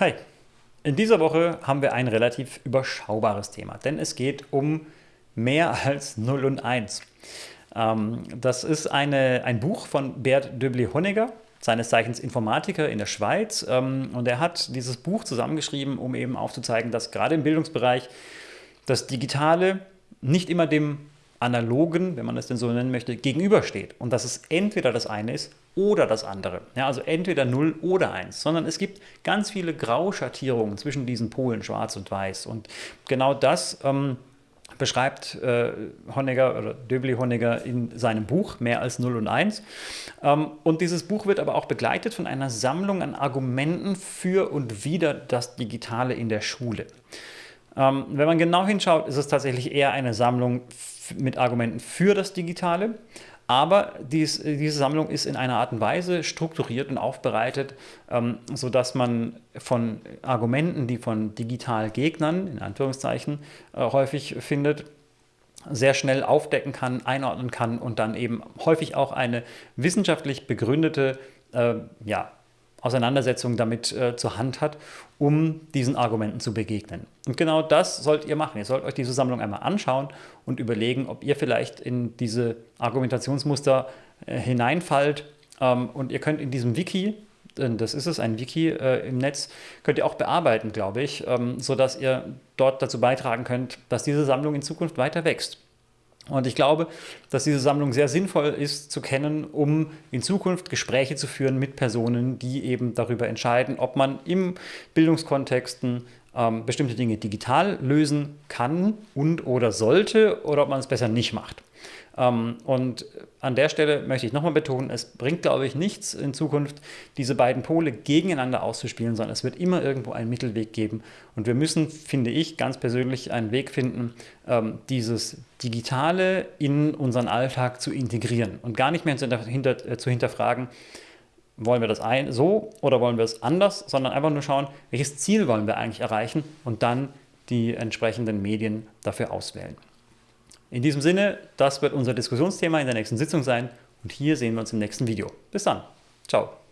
Hi, in dieser Woche haben wir ein relativ überschaubares Thema, denn es geht um mehr als 0 und 1. Ähm, das ist eine, ein Buch von Bert Döbli-Honegger, seines Zeichens Informatiker in der Schweiz. Ähm, und er hat dieses Buch zusammengeschrieben, um eben aufzuzeigen, dass gerade im Bildungsbereich das Digitale nicht immer dem Analogen, wenn man es denn so nennen möchte, gegenübersteht. Und dass es entweder das eine ist oder das andere. Ja, also entweder 0 oder 1, sondern es gibt ganz viele Grauschattierungen zwischen diesen Polen, schwarz und weiß. Und genau das ähm, beschreibt äh, Honegger oder Döbli Honegger in seinem Buch Mehr als 0 und 1. Ähm, und dieses Buch wird aber auch begleitet von einer Sammlung an Argumenten für und wider das Digitale in der Schule. Ähm, wenn man genau hinschaut, ist es tatsächlich eher eine Sammlung mit Argumenten für das Digitale. Aber dies, diese Sammlung ist in einer Art und Weise strukturiert und aufbereitet, ähm, sodass man von Argumenten, die von Digitalgegnern, in Anführungszeichen, äh, häufig findet, sehr schnell aufdecken kann, einordnen kann und dann eben häufig auch eine wissenschaftlich begründete äh, ja, Auseinandersetzung damit äh, zur Hand hat, um diesen Argumenten zu begegnen. Und genau das sollt ihr machen. Ihr sollt euch diese Sammlung einmal anschauen und überlegen, ob ihr vielleicht in diese Argumentationsmuster äh, hineinfallt. Ähm, und ihr könnt in diesem Wiki, denn das ist es, ein Wiki äh, im Netz, könnt ihr auch bearbeiten, glaube ich, ähm, sodass ihr dort dazu beitragen könnt, dass diese Sammlung in Zukunft weiter wächst. Und ich glaube, dass diese Sammlung sehr sinnvoll ist zu kennen, um in Zukunft Gespräche zu führen mit Personen, die eben darüber entscheiden, ob man im Bildungskontexten ähm, bestimmte Dinge digital lösen kann und oder sollte oder ob man es besser nicht macht. Ähm, und an der Stelle möchte ich nochmal betonen, es bringt, glaube ich, nichts in Zukunft, diese beiden Pole gegeneinander auszuspielen, sondern es wird immer irgendwo einen Mittelweg geben. Und wir müssen, finde ich, ganz persönlich einen Weg finden, ähm, dieses Digitale in unseren Alltag zu integrieren und gar nicht mehr äh, zu hinterfragen, wollen wir das ein, so oder wollen wir es anders, sondern einfach nur schauen, welches Ziel wollen wir eigentlich erreichen und dann die entsprechenden Medien dafür auswählen. In diesem Sinne, das wird unser Diskussionsthema in der nächsten Sitzung sein und hier sehen wir uns im nächsten Video. Bis dann. Ciao.